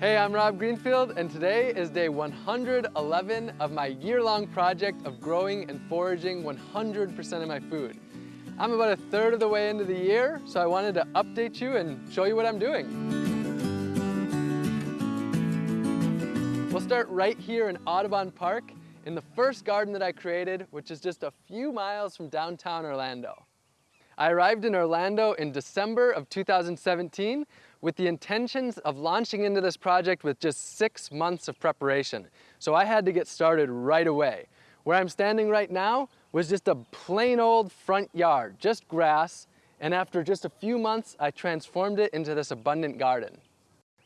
Hey, I'm Rob Greenfield, and today is day 111 of my year-long project of growing and foraging 100% of my food. I'm about a third of the way into the year, so I wanted to update you and show you what I'm doing. We'll start right here in Audubon Park in the first garden that I created, which is just a few miles from downtown Orlando. I arrived in Orlando in December of 2017 with the intentions of launching into this project with just six months of preparation. So I had to get started right away. Where I'm standing right now was just a plain old front yard, just grass, and after just a few months, I transformed it into this abundant garden.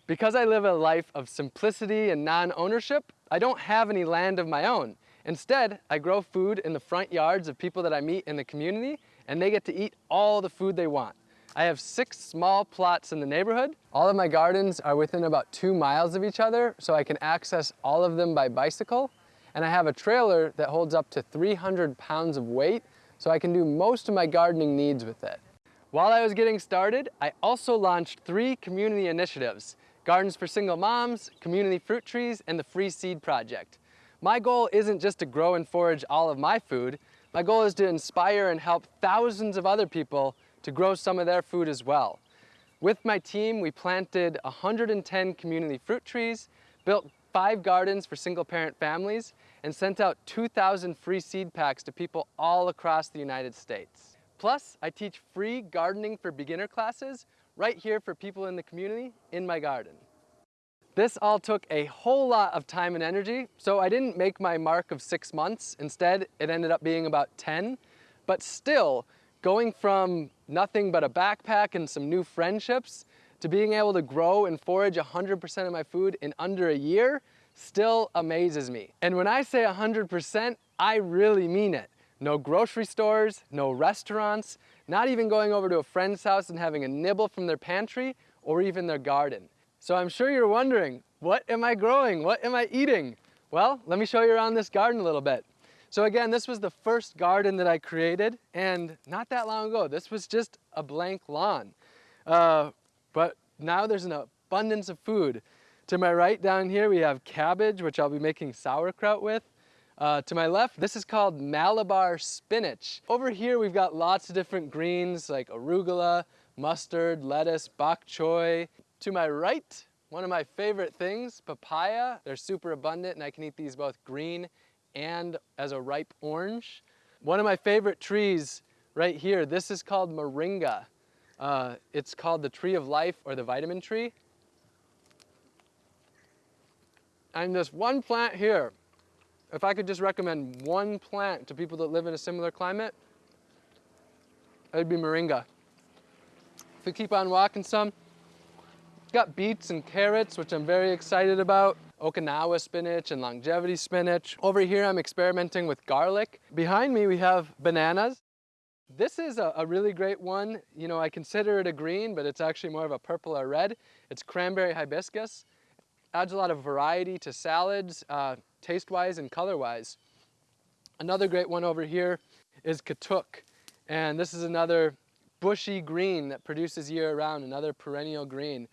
Because I live a life of simplicity and non-ownership, I don't have any land of my own. Instead, I grow food in the front yards of people that I meet in the community, and they get to eat all the food they want. I have six small plots in the neighborhood. All of my gardens are within about two miles of each other, so I can access all of them by bicycle. And I have a trailer that holds up to 300 pounds of weight, so I can do most of my gardening needs with it. While I was getting started, I also launched three community initiatives, Gardens for Single Moms, Community Fruit Trees, and the Free Seed Project. My goal isn't just to grow and forage all of my food, my goal is to inspire and help thousands of other people to grow some of their food as well. With my team, we planted 110 community fruit trees, built five gardens for single parent families, and sent out 2,000 free seed packs to people all across the United States. Plus, I teach free gardening for beginner classes right here for people in the community in my garden. This all took a whole lot of time and energy, so I didn't make my mark of six months. Instead, it ended up being about 10. But still, going from nothing but a backpack and some new friendships to being able to grow and forage 100% of my food in under a year still amazes me. And when I say 100%, I really mean it. No grocery stores, no restaurants, not even going over to a friend's house and having a nibble from their pantry or even their garden. So I'm sure you're wondering, what am I growing? What am I eating? Well, let me show you around this garden a little bit. So again, this was the first garden that I created, and not that long ago, this was just a blank lawn. Uh, but now there's an abundance of food. To my right down here, we have cabbage, which I'll be making sauerkraut with. Uh, to my left, this is called Malabar spinach. Over here, we've got lots of different greens like arugula, mustard, lettuce, bok choy. To my right, one of my favorite things, papaya. They're super abundant and I can eat these both green and as a ripe orange. One of my favorite trees right here, this is called moringa. Uh, it's called the tree of life or the vitamin tree. And this one plant here, if I could just recommend one plant to people that live in a similar climate, it'd be moringa. If we keep on walking some, got beets and carrots, which I'm very excited about. Okinawa spinach and longevity spinach. Over here, I'm experimenting with garlic. Behind me, we have bananas. This is a, a, really great one. You know, I consider it a green, but it's actually more of a purple or red. It's cranberry hibiscus. Adds a lot of variety to salads, uh, taste-wise and color-wise. Another great one over here is katuk. And this is another bushy green that produces year-round, another perennial green.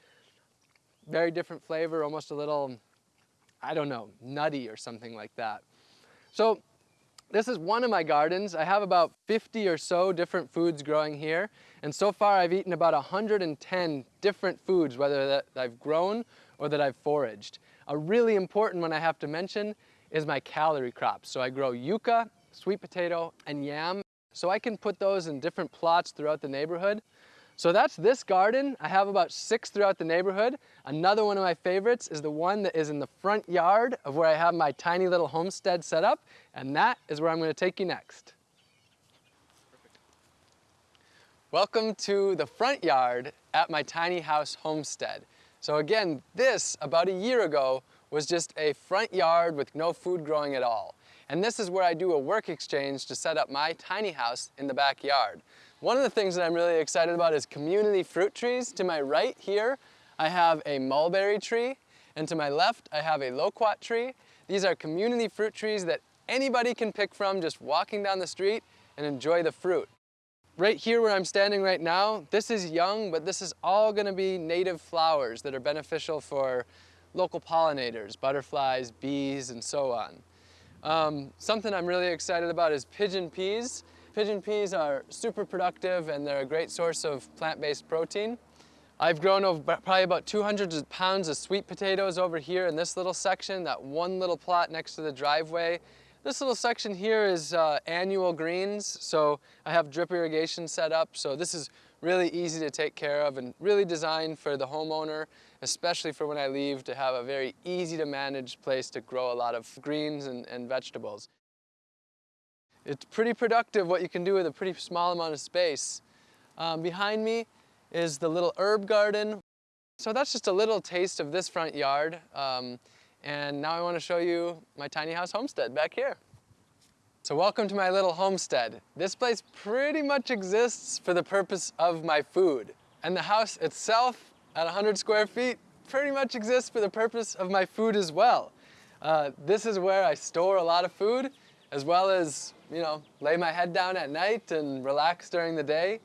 Very different flavor, almost a little I don't know, nutty or something like that. So this is one of my gardens. I have about 50 or so different foods growing here. And so far I've eaten about 110 different foods, whether that I've grown or that I've foraged. A really important one I have to mention is my calorie crops. So I grow yucca, sweet potato, and yam. So I can put those in different plots throughout the neighborhood. So that's this garden. I have about six throughout the neighborhood. Another one of my favorites is the one that is in the front yard of where I have my tiny little homestead set up, and that is where I'm gonna take you next. Welcome to the front yard at my tiny house homestead. So again, this, about a year ago, was just a front yard with no food growing at all. And this is where I do a work exchange to set up my tiny house in the backyard. One of the things that I'm really excited about is community fruit trees. To my right here, I have a mulberry tree, and to my left, I have a loquat tree. These are community fruit trees that anybody can pick from just walking down the street and enjoy the fruit. Right here where I'm standing right now, this is young, but this is all gonna be native flowers that are beneficial for local pollinators, butterflies, bees, and so on. Um, something I'm really excited about is pigeon peas. Pigeon peas are super productive and they're a great source of plant-based protein. I've grown over probably about 200 pounds of sweet potatoes over here in this little section, that one little plot next to the driveway. This little section here is uh, annual greens, so I have drip irrigation set up, so this is really easy to take care of and really designed for the homeowner, especially for when I leave to have a very easy to manage place to grow a lot of greens and, and vegetables. It's pretty productive what you can do with a pretty small amount of space. Um, behind me is the little herb garden. So that's just a little taste of this front yard. Um, and now I want to show you my tiny house homestead back here. So welcome to my little homestead. This place pretty much exists for the purpose of my food. And the house itself at 100 square feet pretty much exists for the purpose of my food as well. Uh, this is where I store a lot of food as well as, you know, lay my head down at night and relax during the day.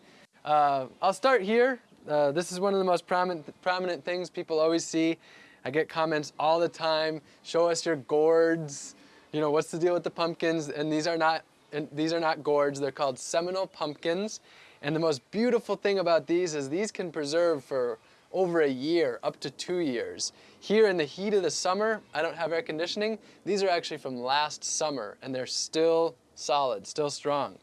Uh, I'll start here. Uh, this is one of the most prominent, prominent things people always see I get comments all the time, show us your gourds, you know, what's the deal with the pumpkins? And these are not, these are not gourds, they're called Seminole pumpkins. And the most beautiful thing about these is these can preserve for over a year, up to two years. Here in the heat of the summer, I don't have air conditioning. These are actually from last summer and they're still solid, still strong.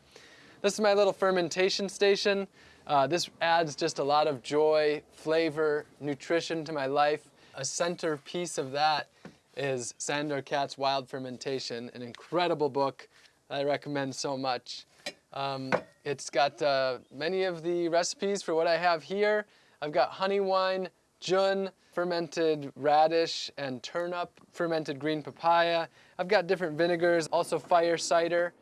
This is my little fermentation station. Uh, this adds just a lot of joy, flavor, nutrition to my life. A centerpiece of that is Sandor Katz's Wild Fermentation, an incredible book that I recommend so much. Um, it's got uh, many of the recipes for what I have here. I've got honey wine, jun, fermented radish and turnip, fermented green papaya. I've got different vinegars, also fire cider.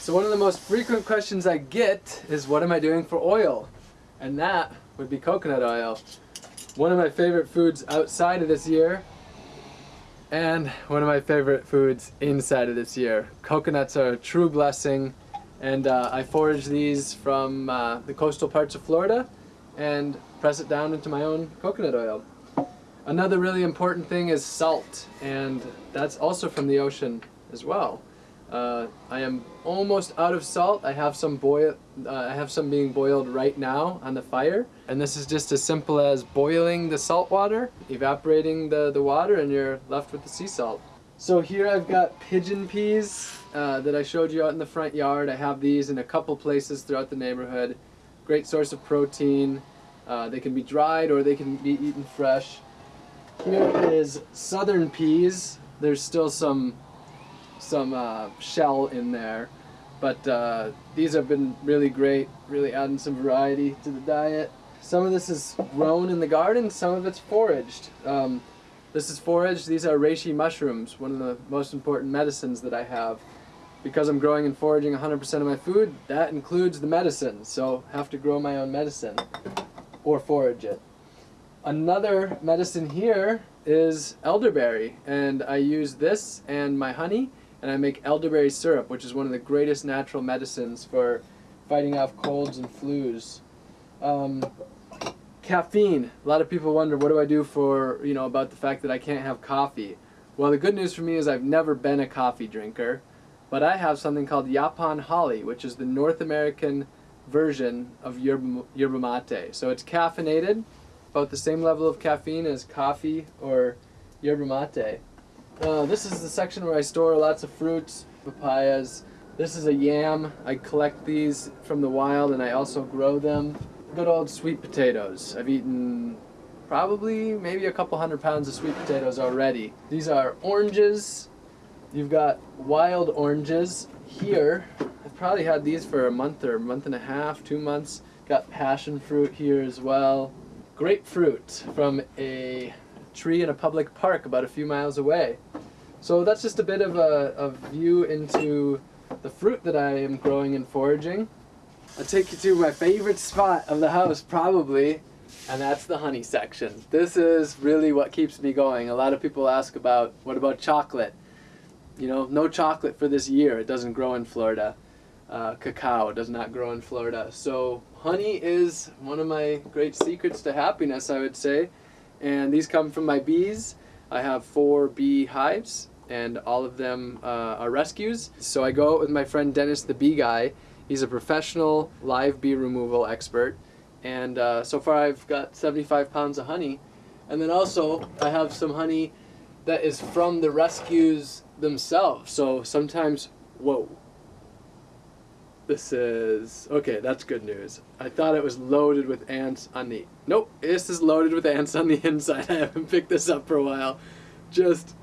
So one of the most frequent questions I get is what am I doing for oil? And that would be coconut oil one of my favorite foods outside of this year and one of my favorite foods inside of this year. Coconuts are a true blessing and uh, I forage these from uh, the coastal parts of Florida and press it down into my own coconut oil. Another really important thing is salt and that's also from the ocean as well. Uh, I am almost out of salt. I have some boil. Uh, I have some being boiled right now on the fire, and this is just as simple as boiling the salt water, evaporating the the water, and you're left with the sea salt. So here I've got pigeon peas uh, that I showed you out in the front yard. I have these in a couple places throughout the neighborhood. Great source of protein. Uh, they can be dried or they can be eaten fresh. Here is southern peas. There's still some some uh, shell in there. But uh, these have been really great, really adding some variety to the diet. Some of this is grown in the garden, some of it's foraged. Um, this is foraged, these are reishi mushrooms, one of the most important medicines that I have. Because I'm growing and foraging 100% of my food, that includes the medicine, so I have to grow my own medicine or forage it. Another medicine here is elderberry, and I use this and my honey and I make elderberry syrup, which is one of the greatest natural medicines for fighting off colds and flus. Um, caffeine. A lot of people wonder, what do I do for, you know, about the fact that I can't have coffee? Well, the good news for me is I've never been a coffee drinker, but I have something called Yaupon Holly, which is the North American version of yerba, yerba mate. So it's caffeinated, about the same level of caffeine as coffee or yerba mate. Uh, this is the section where I store lots of fruits, papayas. This is a yam. I collect these from the wild and I also grow them. Good old sweet potatoes. I've eaten probably maybe a couple hundred pounds of sweet potatoes already. These are oranges. You've got wild oranges here. I've probably had these for a month or a month and a half, two months. Got passion fruit here as well. Grapefruit from a tree in a public park about a few miles away. So that's just a bit of a, a view into the fruit that I am growing and foraging. I'll take you to my favorite spot of the house probably, and that's the honey section. This is really what keeps me going. A lot of people ask about, what about chocolate? You know, no chocolate for this year. It doesn't grow in Florida. Uh, cacao does not grow in Florida. So honey is one of my great secrets to happiness, I would say And these come from my bees. I have four bee hives and all of them uh, are rescues. So I go out with my friend Dennis the bee guy. He's a professional live bee removal expert. And uh, so far I've got 75 pounds of honey. And then also I have some honey that is from the rescues themselves. So sometimes, whoa. This is, okay, that's good news. I thought it was loaded with ants on the, nope, this is loaded with ants on the inside. I haven't picked this up for a while. Just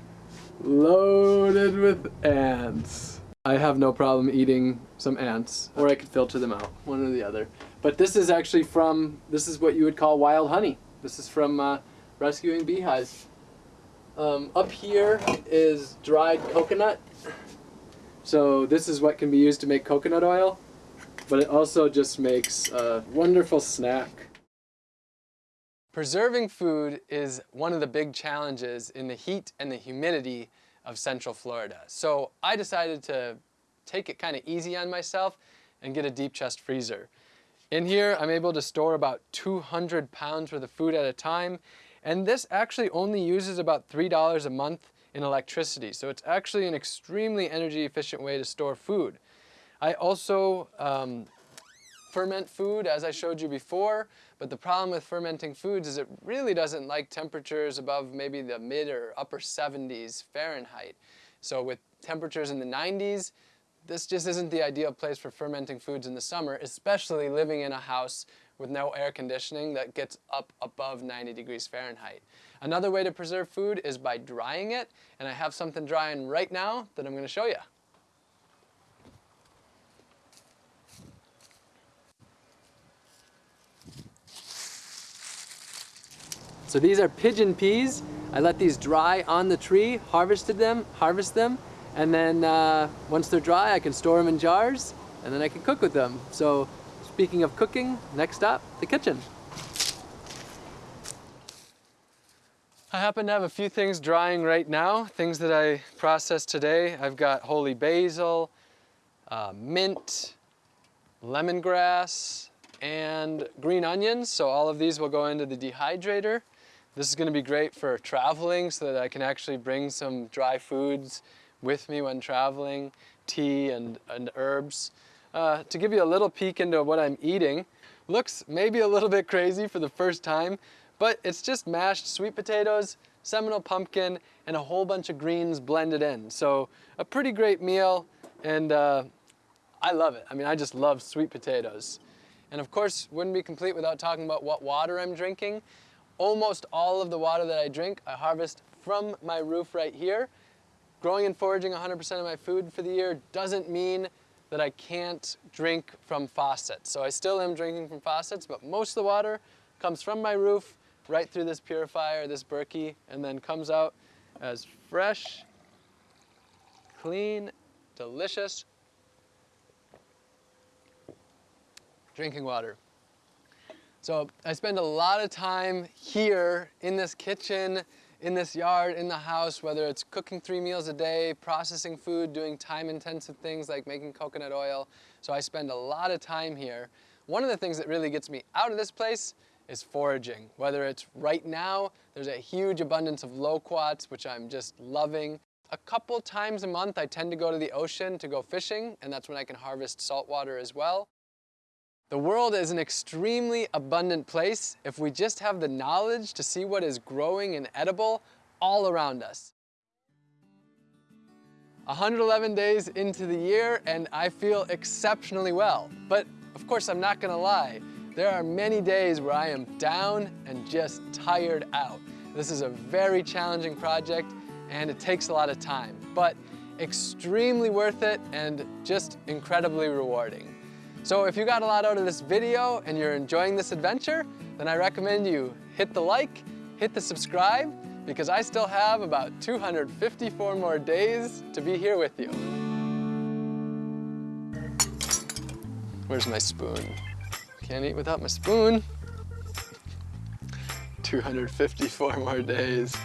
loaded with ants. I have no problem eating some ants, or I could filter them out, one or the other. But this is actually from, this is what you would call wild honey. This is from uh, rescuing beehives. Um, up here is dried coconut. So this is what can be used to make coconut oil, but it also just makes a wonderful snack. Preserving food is one of the big challenges in the heat and the humidity of Central Florida. So I decided to take it kind of easy on myself and get a deep chest freezer. In here, I'm able to store about 200 pounds worth of food at a time, and this actually only uses about $3 a month in electricity. So it's actually an extremely energy efficient way to store food. I also um, ferment food as I showed you before, but the problem with fermenting foods is it really doesn't like temperatures above maybe the mid or upper 70s Fahrenheit. So with temperatures in the 90s, this just isn't the ideal place for fermenting foods in the summer, especially living in a house with no air conditioning that gets up above 90 degrees Fahrenheit. Another way to preserve food is by drying it, and I have something drying right now that I'm going to show you. So these are pigeon peas. I let these dry on the tree, harvested them, harvest them, and then uh, once they're dry, I can store them in jars, and then I can cook with them. So speaking of cooking, next up, the kitchen. I happen to have a few things drying right now, things that I processed today. I've got holy basil, uh, mint, lemongrass, and green onions. So all of these will go into the dehydrator. This is going to be great for traveling so that I can actually bring some dry foods with me when traveling, tea and, and herbs. Uh, to give you a little peek into what I'm eating, looks maybe a little bit crazy for the first time, but it's just mashed sweet potatoes, Seminole pumpkin, and a whole bunch of greens blended in. So a pretty great meal, and uh, I love it. I mean, I just love sweet potatoes. And of course, wouldn't be complete without talking about what water I'm drinking. Almost all of the water that I drink, I harvest from my roof right here. Growing and foraging 100% of my food for the year doesn't mean that I can't drink from faucets. So I still am drinking from faucets, but most of the water comes from my roof right through this purifier, this Berkey, and then comes out as fresh, clean, delicious drinking water. So I spend a lot of time here in this kitchen, in this yard, in the house, whether it's cooking three meals a day, processing food, doing time-intensive things like making coconut oil. So I spend a lot of time here. One of the things that really gets me out of this place is foraging. Whether it's right now, there's a huge abundance of loquats, which I'm just loving. A couple times a month, I tend to go to the ocean to go fishing, and that's when I can harvest saltwater as well. The world is an extremely abundant place if we just have the knowledge to see what is growing and edible all around us. 111 days into the year and I feel exceptionally well. But of course I'm not gonna lie, there are many days where I am down and just tired out. This is a very challenging project and it takes a lot of time, but extremely worth it and just incredibly rewarding. So if you got a lot out of this video and you're enjoying this adventure, then I recommend you hit the like, hit the subscribe, because I still have about 254 more days to be here with you. Where's my spoon? Can't eat without my spoon. 254 more days.